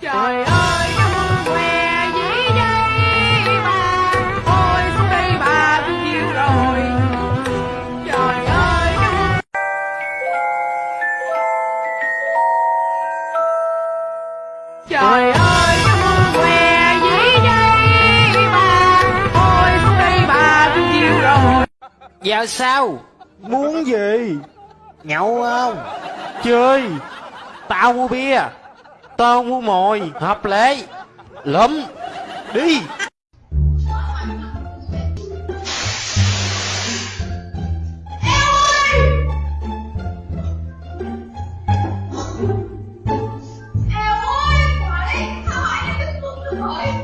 trời ơi ông què dĩ đây bà thôi xuống đây bà tôi chịu rồi trời ơi trời ơi Giờ sao? Muốn gì? Nhậu không? Chơi. Tao mua bia Tao mua mồi Hợp lệ. Lụm Đi. Eo